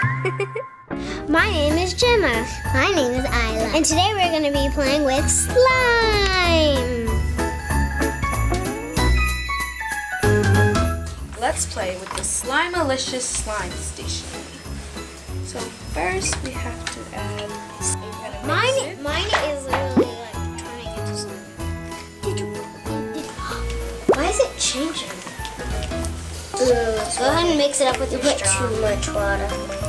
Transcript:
My name is Gemma. My name is Isla. And today we're going to be playing with slime. Let's play with the Slimalicious Slime Station. So first we have to add. Mine, mine is literally like turning into slime. Why is it changing? Go ahead and mix it up with you put too much water.